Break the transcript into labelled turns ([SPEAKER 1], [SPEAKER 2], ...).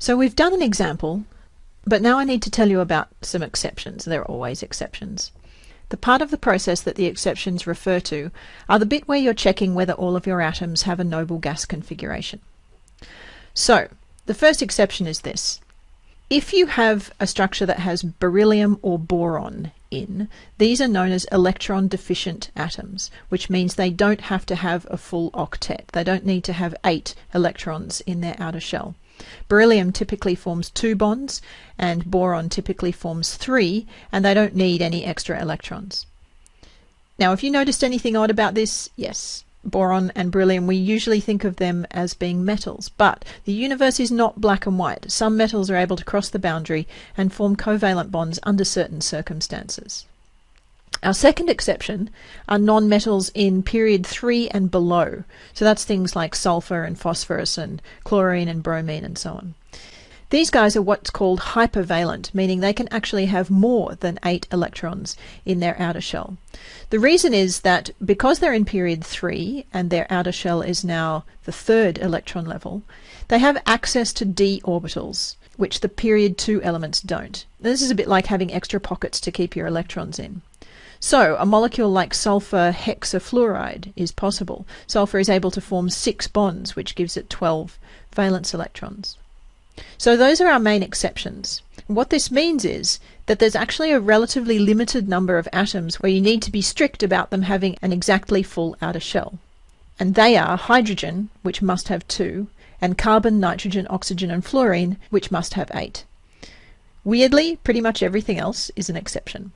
[SPEAKER 1] So we've done an example, but now I need to tell you about some exceptions. There are always exceptions. The part of the process that the exceptions refer to are the bit where you're checking whether all of your atoms have a noble gas configuration. So, the first exception is this. If you have a structure that has beryllium or boron in, these are known as electron deficient atoms, which means they don't have to have a full octet. They don't need to have eight electrons in their outer shell. Beryllium typically forms two bonds, and boron typically forms three, and they don't need any extra electrons. Now, if you noticed anything odd about this, yes, boron and beryllium, we usually think of them as being metals, but the universe is not black and white. Some metals are able to cross the boundary and form covalent bonds under certain circumstances. Our second exception are nonmetals in period 3 and below. So that's things like sulfur and phosphorus and chlorine and bromine and so on. These guys are what's called hypervalent, meaning they can actually have more than eight electrons in their outer shell. The reason is that because they're in period 3 and their outer shell is now the third electron level, they have access to d orbitals, which the period 2 elements don't. This is a bit like having extra pockets to keep your electrons in. So, a molecule like sulfur hexafluoride is possible. Sulfur is able to form six bonds, which gives it 12 valence electrons. So, those are our main exceptions. What this means is that there's actually a relatively limited number of atoms where you need to be strict about them having an exactly full outer shell. And they are hydrogen, which must have two, and carbon, nitrogen, oxygen, and fluorine, which must have eight. Weirdly, pretty much everything else is an exception.